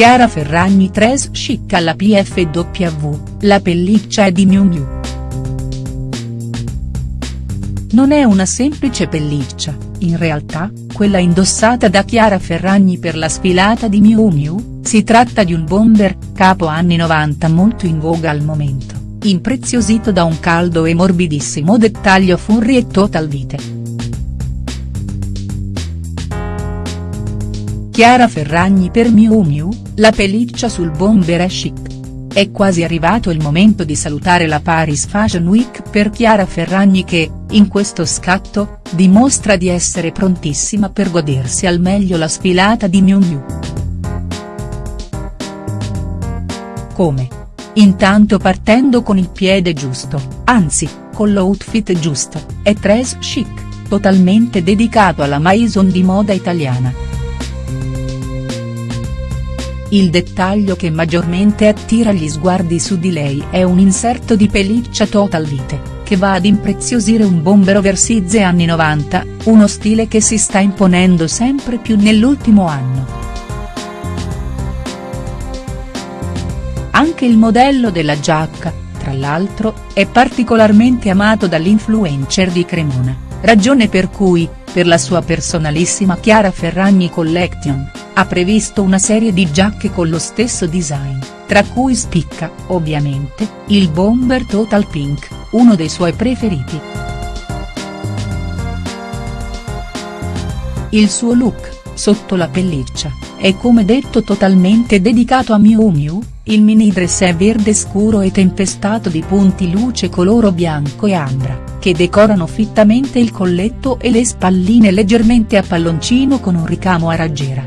Chiara Ferragni Tres chic alla PFW, la pelliccia è di Miu Miu. Non è una semplice pelliccia, in realtà, quella indossata da Chiara Ferragni per la sfilata di Miu Miu, si tratta di un bomber, capo anni 90 molto in voga al momento, impreziosito da un caldo e morbidissimo dettaglio furry e total vite. Chiara Ferragni per Miu Miu, la pelliccia sul bomber è chic. È quasi arrivato il momento di salutare la Paris Fashion Week per Chiara Ferragni che, in questo scatto, dimostra di essere prontissima per godersi al meglio la sfilata di Miu Miu. Come? Intanto partendo con il piede giusto, anzi, con l'outfit giusto, è tres chic, totalmente dedicato alla maison di moda italiana. Il dettaglio che maggiormente attira gli sguardi su di lei è un inserto di pelliccia total vite, che va ad impreziosire un bomber oversize anni 90, uno stile che si sta imponendo sempre più nell'ultimo anno. Anche il modello della giacca, tra l'altro, è particolarmente amato dall'influencer di Cremona, ragione per cui, per la sua personalissima Chiara Ferragni Collection, ha previsto una serie di giacche con lo stesso design, tra cui spicca, ovviamente, il bomber Total Pink, uno dei suoi preferiti. Il suo look, sotto la pelliccia, è come detto totalmente dedicato a Miu Miu, il mini dress è verde scuro e tempestato di punti luce coloro bianco e ambra, che decorano fittamente il colletto e le spalline leggermente a palloncino con un ricamo a raggiera.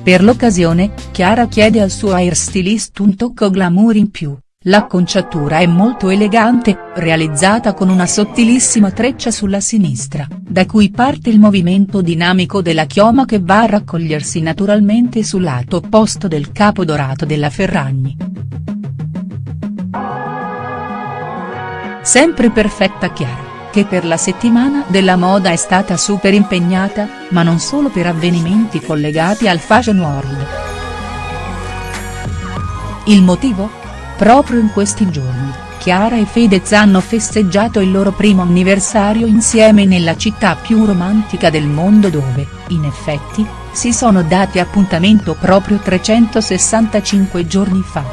Per l'occasione, Chiara chiede al suo hairstylist un tocco glamour in più, l'acconciatura è molto elegante, realizzata con una sottilissima treccia sulla sinistra, da cui parte il movimento dinamico della chioma che va a raccogliersi naturalmente sul lato opposto del capo dorato della Ferragni. Sempre perfetta Chiara che per la settimana della moda è stata super impegnata, ma non solo per avvenimenti collegati al Fashion World. Il motivo? Proprio in questi giorni, Chiara e Fedez hanno festeggiato il loro primo anniversario insieme nella città più romantica del mondo dove, in effetti, si sono dati appuntamento proprio 365 giorni fa.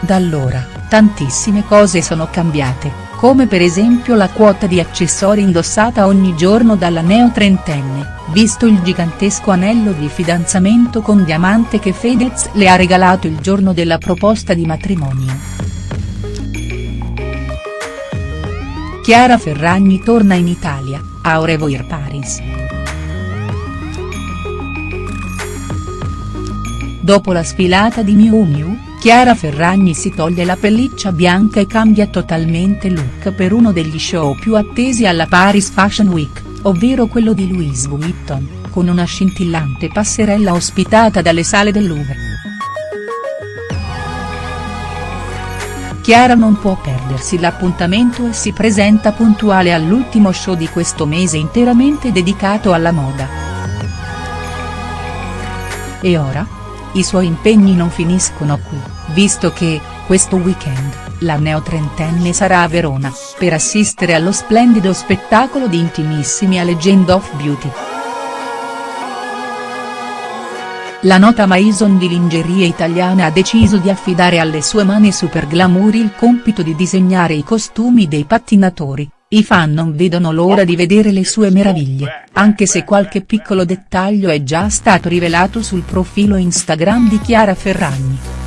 Da allora, Tantissime cose sono cambiate, come per esempio la quota di accessori indossata ogni giorno dalla neo-trentenne, visto il gigantesco anello di fidanzamento con diamante che Fedez le ha regalato il giorno della proposta di matrimonio. Chiara Ferragni torna in Italia, a Au revoir Paris. Dopo la sfilata di Miu Miu, Chiara Ferragni si toglie la pelliccia bianca e cambia totalmente look per uno degli show più attesi alla Paris Fashion Week, ovvero quello di Louis Vuitton, con una scintillante passerella ospitata dalle sale del Louvre. Chiara non può perdersi l'appuntamento e si presenta puntuale all'ultimo show di questo mese interamente dedicato alla moda. E ora? I suoi impegni non finiscono qui, visto che, questo weekend, la neotrentenne sarà a Verona, per assistere allo splendido spettacolo di intimissimi a Legend of Beauty. La nota Maison di lingerie italiana ha deciso di affidare alle sue mani super glamour il compito di disegnare i costumi dei pattinatori, i fan non vedono l'ora di vedere le sue meraviglie, anche se qualche piccolo dettaglio è già stato rivelato sul profilo Instagram di Chiara Ferragni.